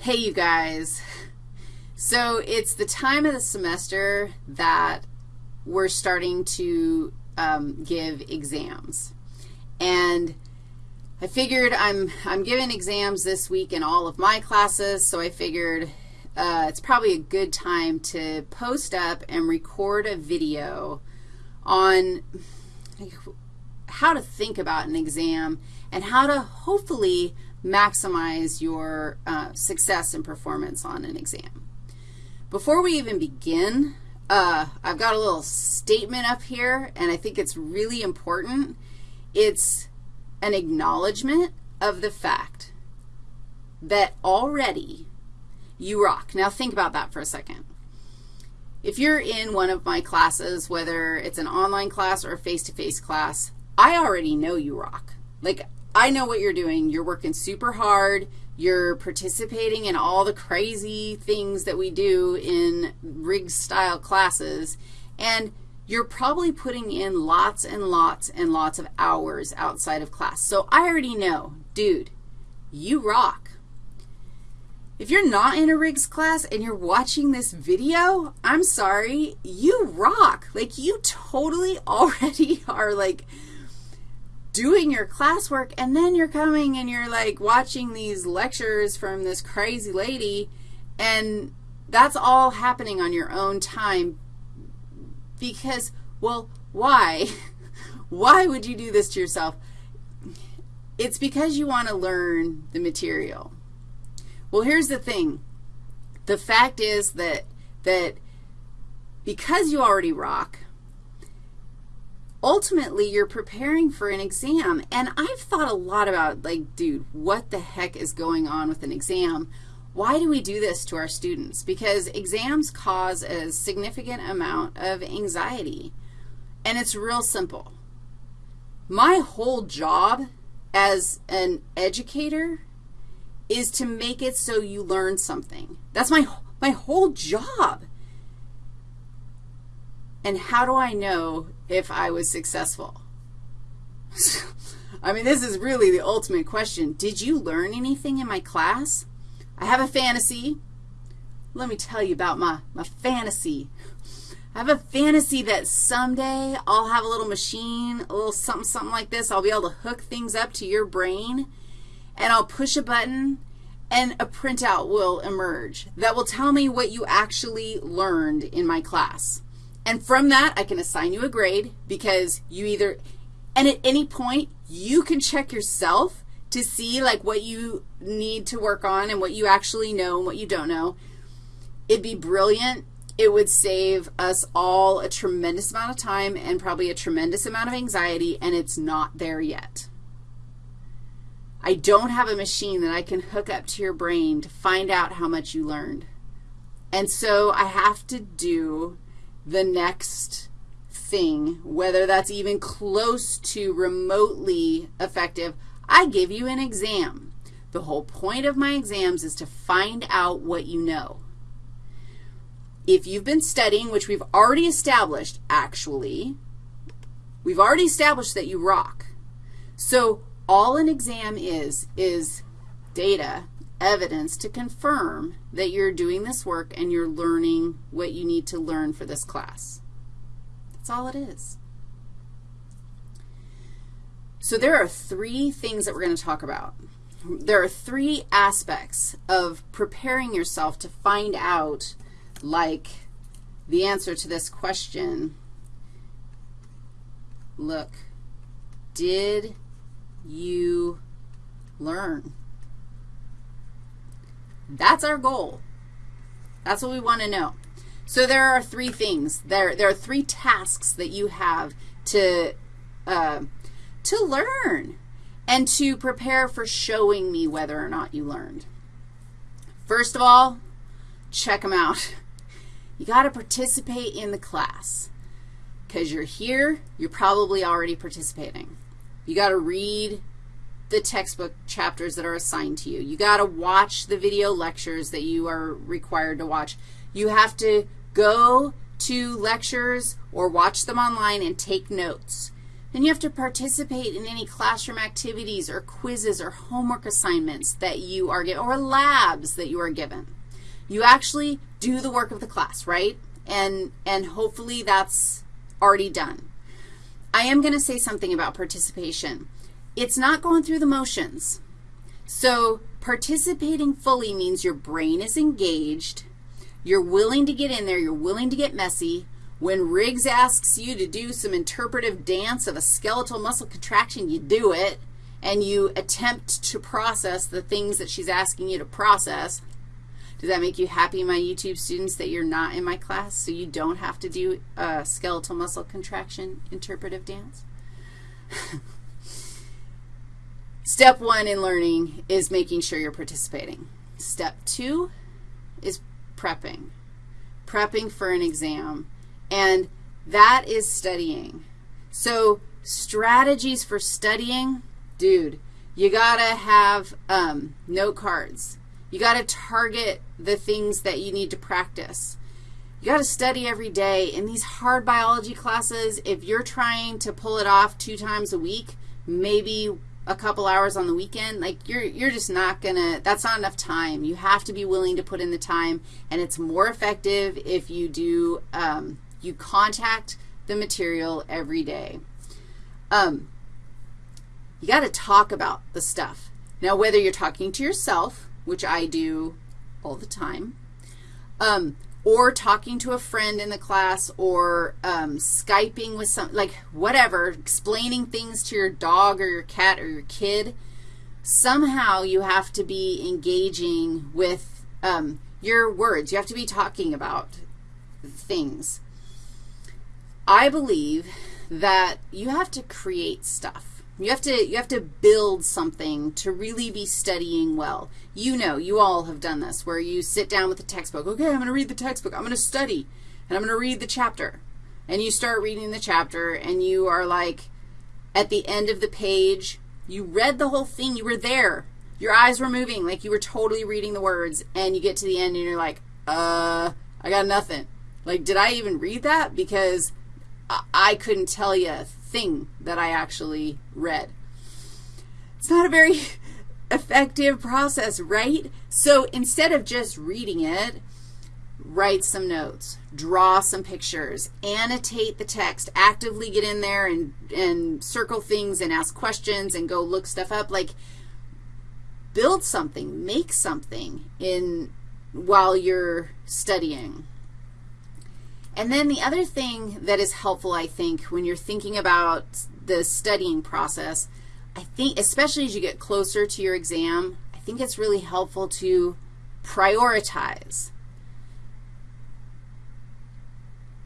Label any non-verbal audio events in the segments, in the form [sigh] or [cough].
Hey, you guys. So it's the time of the semester that we're starting to um, give exams. And I figured I'm, I'm giving exams this week in all of my classes, so I figured uh, it's probably a good time to post up and record a video on how to think about an exam and how to hopefully maximize your uh, success and performance on an exam. Before we even begin, uh, I've got a little statement up here, and I think it's really important. It's an acknowledgement of the fact that already you rock. Now, think about that for a second. If you're in one of my classes, whether it's an online class or a face-to-face -face class, I already know you rock. Like, I know what you're doing. You're working super hard. You're participating in all the crazy things that we do in Riggs-style classes, and you're probably putting in lots and lots and lots of hours outside of class. So I already know, dude, you rock. If you're not in a Riggs class and you're watching this video, I'm sorry, you rock. Like, you totally [laughs] already are, like, doing your classwork, and then you're coming and you're, like, watching these lectures from this crazy lady, and that's all happening on your own time because, well, why? [laughs] why would you do this to yourself? It's because you want to learn the material. Well, here's the thing. The fact is that, that because you already rock, ultimately you're preparing for an exam. And I've thought a lot about, like, dude, what the heck is going on with an exam? Why do we do this to our students? Because exams cause a significant amount of anxiety, and it's real simple. My whole job as an educator is to make it so you learn something. That's my, my whole job. And how do I know if I was successful? [laughs] I mean, this is really the ultimate question. Did you learn anything in my class? I have a fantasy. Let me tell you about my, my fantasy. I have a fantasy that someday I'll have a little machine, a little something, something like this. I'll be able to hook things up to your brain, and I'll push a button, and a printout will emerge that will tell me what you actually learned in my class. And from that, I can assign you a grade because you either, and at any point, you can check yourself to see, like, what you need to work on and what you actually know and what you don't know. It'd be brilliant. It would save us all a tremendous amount of time and probably a tremendous amount of anxiety, and it's not there yet. I don't have a machine that I can hook up to your brain to find out how much you learned. And so I have to do the next thing, whether that's even close to remotely effective. I give you an exam. The whole point of my exams is to find out what you know. If you've been studying, which we've already established, actually, we've already established that you rock. So all an exam is, is data evidence to confirm that you're doing this work and you're learning what you need to learn for this class. That's all it is. So there are three things that we're going to talk about. There are three aspects of preparing yourself to find out, like, the answer to this question. Look, did you learn? That's our goal. That's what we want to know. So there are three things. There, there are three tasks that you have to, uh, to learn and to prepare for showing me whether or not you learned. First of all, check them out. You got to participate in the class. Because you're here, you're probably already participating. You got to read the textbook chapters that are assigned to you. You got to watch the video lectures that you are required to watch. You have to go to lectures or watch them online and take notes. And you have to participate in any classroom activities or quizzes or homework assignments that you are given or labs that you are given. You actually do the work of the class, right? And, and hopefully that's already done. I am going to say something about participation. It's not going through the motions. So participating fully means your brain is engaged, you're willing to get in there, you're willing to get messy. When Riggs asks you to do some interpretive dance of a skeletal muscle contraction, you do it, and you attempt to process the things that she's asking you to process. Does that make you happy, my YouTube students, that you're not in my class so you don't have to do a skeletal muscle contraction interpretive dance? [laughs] Step one in learning is making sure you're participating. Step two is prepping, prepping for an exam, and that is studying. So strategies for studying, dude, you got to have um, note cards. You got to target the things that you need to practice. You got to study every day. In these hard biology classes, if you're trying to pull it off two times a week, maybe a couple hours on the weekend, like you're, you're just not going to, that's not enough time. You have to be willing to put in the time, and it's more effective if you do, um, you contact the material every day. Um, you got to talk about the stuff. Now, whether you're talking to yourself, which I do all the time, um, or talking to a friend in the class or um, Skyping with some, like whatever, explaining things to your dog or your cat or your kid, somehow you have to be engaging with um, your words. You have to be talking about things. I believe that you have to create stuff. You have to, you have to build something to really be studying well. You know, you all have done this, where you sit down with the textbook. Okay, I'm going to read the textbook. I'm going to study, and I'm going to read the chapter. And you start reading the chapter, and you are like, at the end of the page, you read the whole thing. You were there. Your eyes were moving like you were totally reading the words, and you get to the end, and you're like, uh, I got nothing. Like, did I even read that? Because I couldn't tell you a thing that I actually read. It's not a very [laughs] effective process, right? So instead of just reading it, write some notes, draw some pictures, annotate the text, actively get in there and, and circle things and ask questions and go look stuff up. Like, build something, make something in while you're studying. And then the other thing that is helpful, I think, when you're thinking about the studying process, I think, especially as you get closer to your exam, I think it's really helpful to prioritize.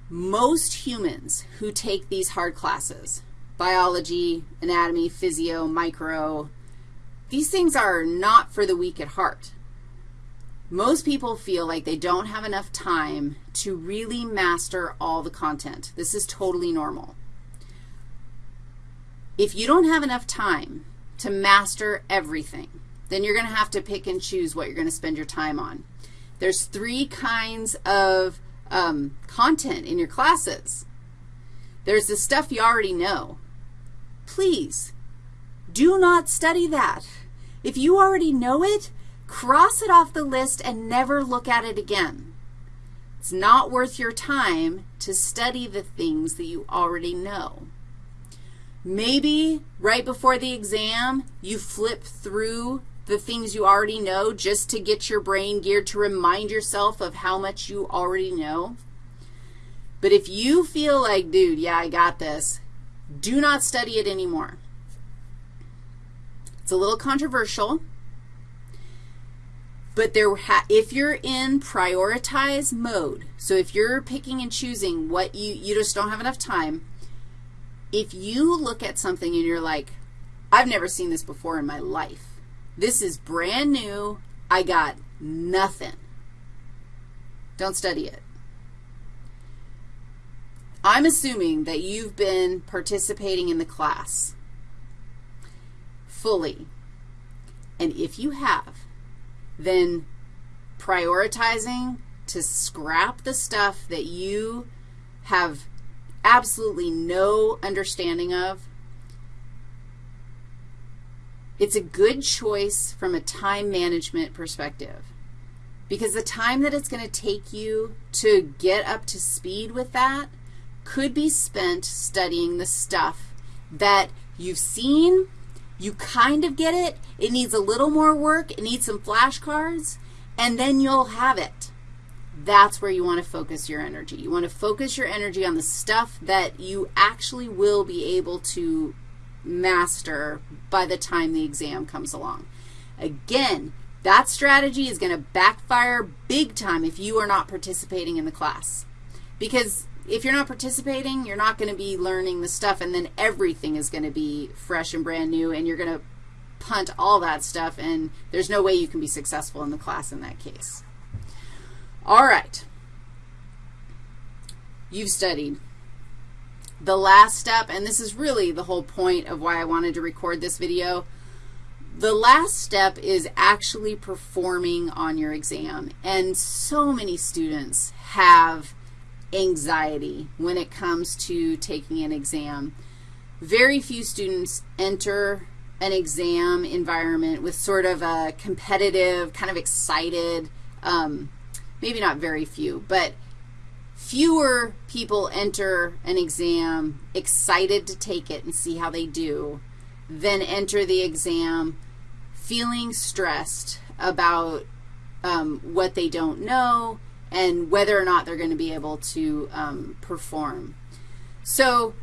Most humans who take these hard classes, biology, anatomy, physio, micro, these things are not for the weak at heart. Most people feel like they don't have enough time to really master all the content. This is totally normal. If you don't have enough time to master everything, then you're going to have to pick and choose what you're going to spend your time on. There's three kinds of um, content in your classes. There's the stuff you already know. Please, do not study that. If you already know it, Cross it off the list and never look at it again. It's not worth your time to study the things that you already know. Maybe right before the exam, you flip through the things you already know just to get your brain geared to remind yourself of how much you already know. But if you feel like, dude, yeah, I got this, do not study it anymore. It's a little controversial. But there if you're in prioritize mode, so if you're picking and choosing what you, you just don't have enough time, if you look at something and you're like, I've never seen this before in my life. This is brand new. I got nothing. Don't study it. I'm assuming that you've been participating in the class fully. And if you have, than prioritizing to scrap the stuff that you have absolutely no understanding of. It's a good choice from a time management perspective because the time that it's going to take you to get up to speed with that could be spent studying the stuff that you've seen you kind of get it, it needs a little more work, it needs some flashcards, and then you'll have it. That's where you want to focus your energy. You want to focus your energy on the stuff that you actually will be able to master by the time the exam comes along. Again, that strategy is going to backfire big time if you are not participating in the class. Because if you're not participating, you're not going to be learning the stuff, and then everything is going to be fresh and brand new, and you're going to punt all that stuff, and there's no way you can be successful in the class in that case. All right. You've studied. The last step, and this is really the whole point of why I wanted to record this video, the last step is actually performing on your exam, and so many students have anxiety when it comes to taking an exam. Very few students enter an exam environment with sort of a competitive, kind of excited, um, maybe not very few, but fewer people enter an exam excited to take it and see how they do than enter the exam feeling stressed about um, what they don't know and whether or not they're going to be able to um, perform. So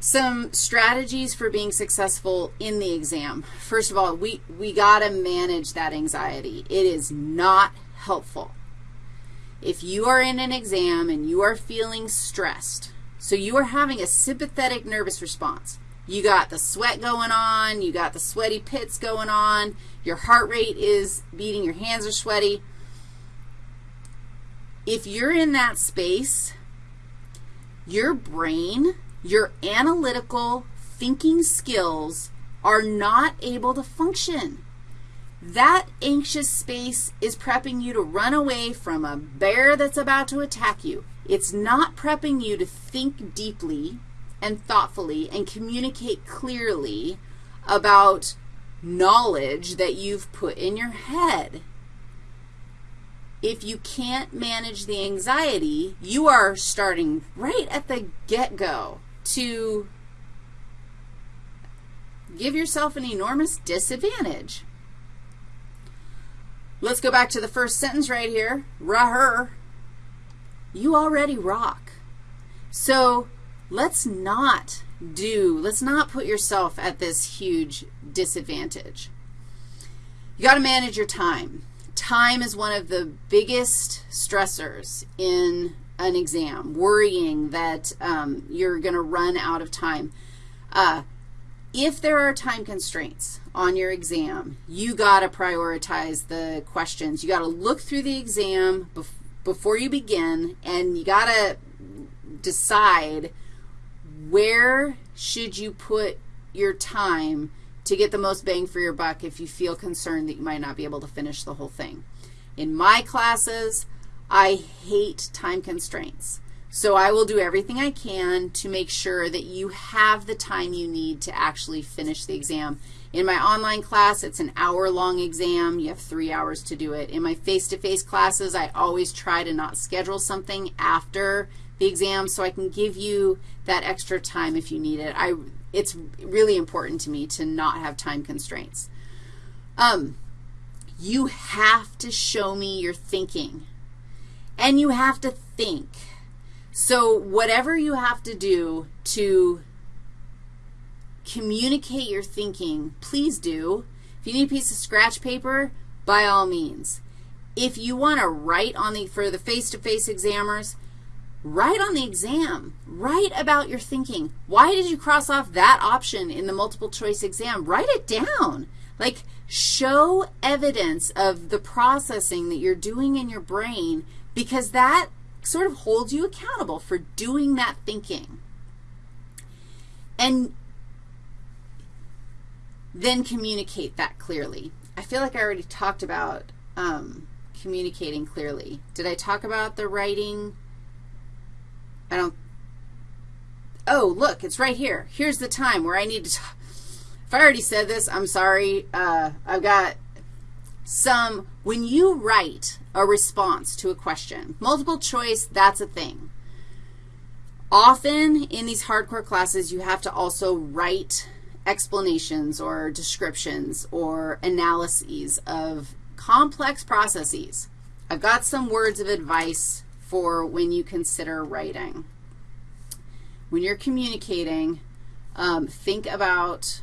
some strategies for being successful in the exam. First of all, we, we got to manage that anxiety. It is not helpful. If you are in an exam and you are feeling stressed, so you are having a sympathetic nervous response, you got the sweat going on, you got the sweaty pits going on, your heart rate is beating, your hands are sweaty. If you're in that space, your brain, your analytical thinking skills are not able to function. That anxious space is prepping you to run away from a bear that's about to attack you. It's not prepping you to think deeply and thoughtfully and communicate clearly about knowledge that you've put in your head. If you can't manage the anxiety, you are starting right at the get-go to give yourself an enormous disadvantage. Let's go back to the first sentence right here. Rah You already rock. So let's not do, let's not put yourself at this huge disadvantage. You got to manage your time. Time is one of the biggest stressors in an exam, worrying that um, you're going to run out of time. Uh, if there are time constraints on your exam, you got to prioritize the questions. You got to look through the exam bef before you begin, and you got to decide where should you put your time to get the most bang for your buck if you feel concerned that you might not be able to finish the whole thing. In my classes, I hate time constraints. So I will do everything I can to make sure that you have the time you need to actually finish the exam. In my online class, it's an hour-long exam. You have three hours to do it. In my face-to-face -face classes, I always try to not schedule something after the exam so I can give you that extra time if you need it. I, it's really important to me to not have time constraints. Um, you have to show me your thinking, and you have to think. So whatever you have to do to communicate your thinking, please do. If you need a piece of scratch paper, by all means. If you want to write on the, for the face-to-face -face examiners, Write on the exam. Write about your thinking. Why did you cross off that option in the multiple choice exam? Write it down. Like, show evidence of the processing that you're doing in your brain because that sort of holds you accountable for doing that thinking. And then communicate that clearly. I feel like I already talked about um, communicating clearly. Did I talk about the writing? I don't, oh, look, it's right here. Here's the time where I need to if I already said this, I'm sorry. Uh, I've got some, when you write a response to a question, multiple choice, that's a thing. Often in these hardcore classes, you have to also write explanations or descriptions or analyses of complex processes. I've got some words of advice for when you consider writing. When you're communicating, um, think about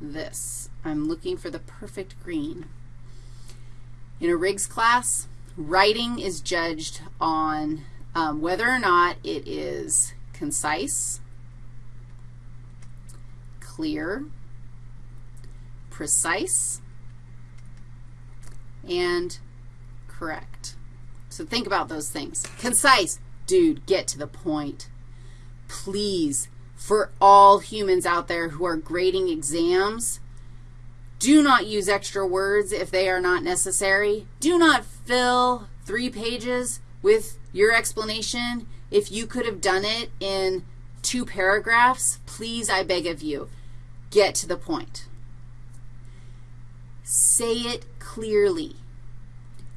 this. I'm looking for the perfect green. In a Riggs class, writing is judged on um, whether or not it is concise, clear, precise, and correct. So think about those things. Concise, dude, get to the point. Please, for all humans out there who are grading exams, do not use extra words if they are not necessary. Do not fill three pages with your explanation if you could have done it in two paragraphs. Please, I beg of you, get to the point. Say it clearly.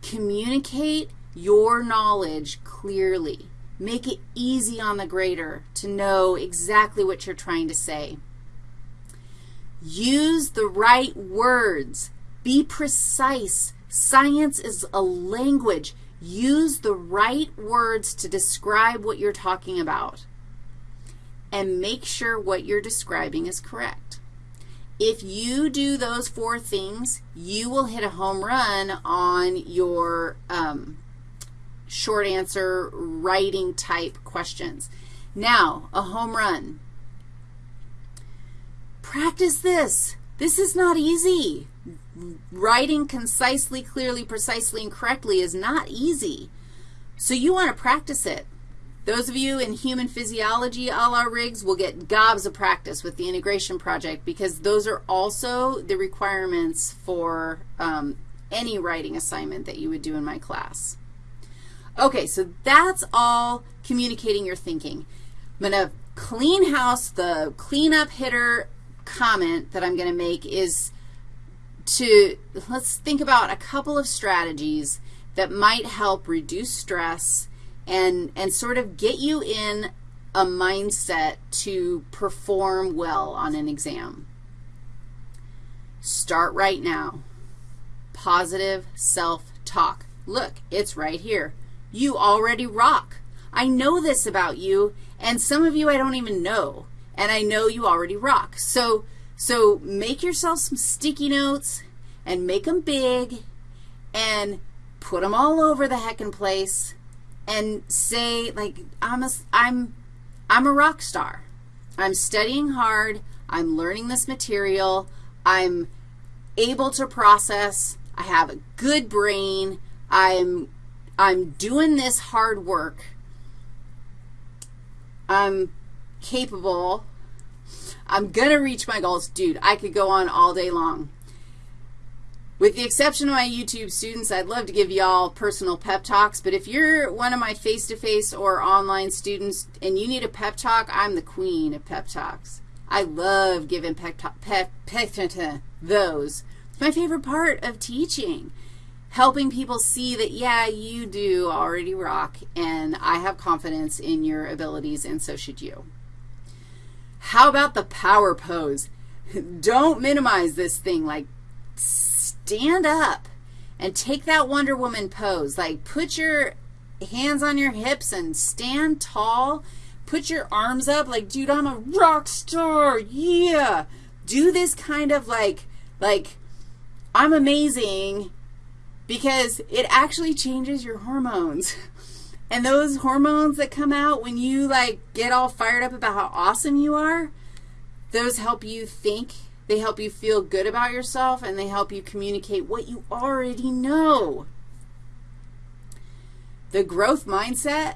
Communicate your knowledge clearly. Make it easy on the grader to know exactly what you're trying to say. Use the right words. Be precise. Science is a language. Use the right words to describe what you're talking about. And make sure what you're describing is correct. If you do those four things, you will hit a home run on your um, short answer writing type questions. Now, a home run. Practice this. This is not easy. Writing concisely, clearly, precisely, and correctly is not easy. So you want to practice it. Those of you in human physiology a la Riggs will get gobs of practice with the integration project because those are also the requirements for um, any writing assignment that you would do in my class. Okay, so that's all communicating your thinking. I'm going to clean house. The cleanup hitter comment that I'm going to make is to, let's think about a couple of strategies that might help reduce stress and, and sort of get you in a mindset to perform well on an exam. Start right now. Positive self-talk. Look, it's right here. You already rock. I know this about you, and some of you I don't even know and I know you already rock. So, so make yourself some sticky notes and make them big and put them all over the heckin' place and say, like, I'm a, I'm, I'm a rock star. I'm studying hard. I'm learning this material. I'm able to process. I have a good brain. I'm, I'm doing this hard work. I'm capable. I'm going to reach my goals. Dude, I could go on all day long. With the exception of my YouTube students, I'd love to give y'all personal pep talks, but if you're one of my face-to-face -face or online students and you need a pep talk, I'm the queen of pep talks. I love giving pep, pep, pep, those. It's my favorite part of teaching, helping people see that, yeah, you do already rock, and I have confidence in your abilities, and so should you. How about the power pose? [laughs] Don't minimize this thing. Like, stand up and take that Wonder Woman pose. Like, put your hands on your hips and stand tall. Put your arms up like, dude, I'm a rock star. Yeah. Do this kind of like, like, I'm amazing because it actually changes your hormones. And those hormones that come out when you, like, get all fired up about how awesome you are, those help you think. They help you feel good about yourself, and they help you communicate what you already know. The growth mindset,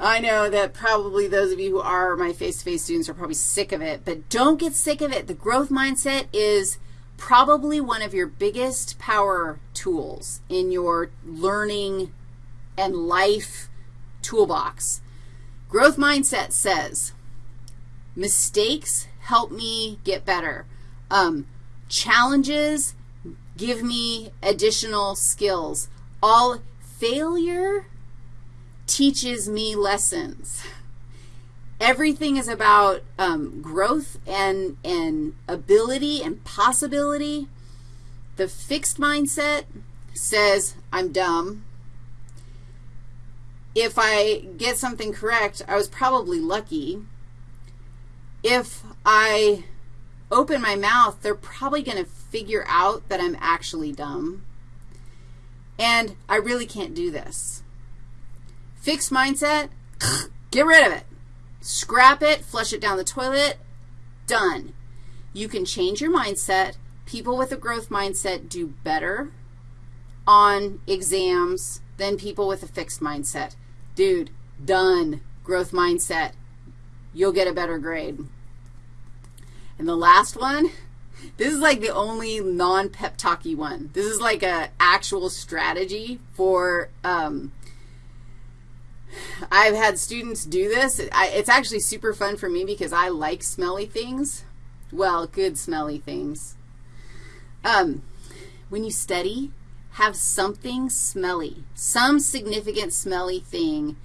I know that probably those of you who are my face-to-face -face students are probably sick of it, but don't get sick of it. The growth mindset is probably one of your biggest power tools in your learning and life toolbox. Growth mindset says mistakes help me get better. Um, challenges give me additional skills. All failure teaches me lessons. [laughs] Everything is about um, growth and, and ability and possibility. The fixed mindset says, I'm dumb. If I get something correct, I was probably lucky. If I open my mouth, they're probably going to figure out that I'm actually dumb. And I really can't do this. Fixed mindset, [sniffs] get rid of it. Scrap it, flush it down the toilet, done. You can change your mindset. People with a growth mindset do better on exams than people with a fixed mindset. Dude, done. Growth mindset. You'll get a better grade. And the last one, [laughs] this is like the only non-pep talky one. This is like a actual strategy for um, I've had students do this. I, it's actually super fun for me because I like smelly things. Well, good smelly things. Um, when you study, have something smelly, some significant smelly thing,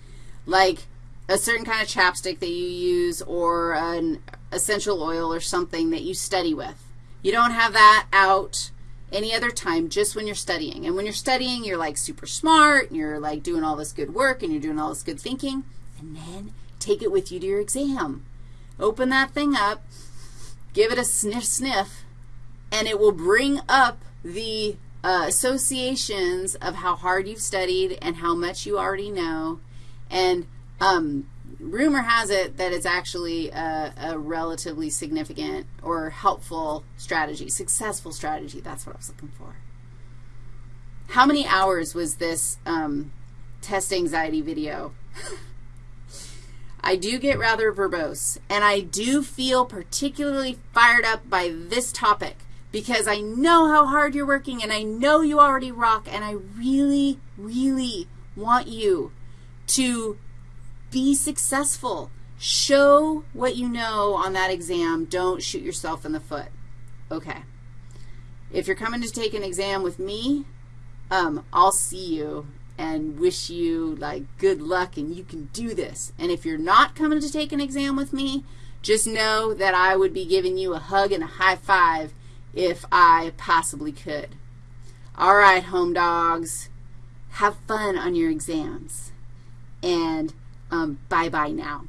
like a certain kind of chapstick that you use or an essential oil or something that you study with. You don't have that out any other time, just when you're studying. And when you're studying, you're like super smart, and you're like doing all this good work, and you're doing all this good thinking, and then take it with you to your exam. Open that thing up, give it a sniff sniff, and it will bring up the uh, associations of how hard you've studied and how much you already know. And um, rumor has it that it's actually a, a, relatively significant or helpful strategy, successful strategy. That's what I was looking for. How many hours was this um, test anxiety video? [laughs] I do get rather verbose, and I do feel particularly fired up by this topic because I know how hard you're working, and I know you already rock, and I really, really want you to be successful. Show what you know on that exam. Don't shoot yourself in the foot. Okay. If you're coming to take an exam with me, um, I'll see you and wish you, like, good luck and you can do this. And if you're not coming to take an exam with me, just know that I would be giving you a hug and a high five if I possibly could. All right, home dogs, have fun on your exams. And um, bye-bye now.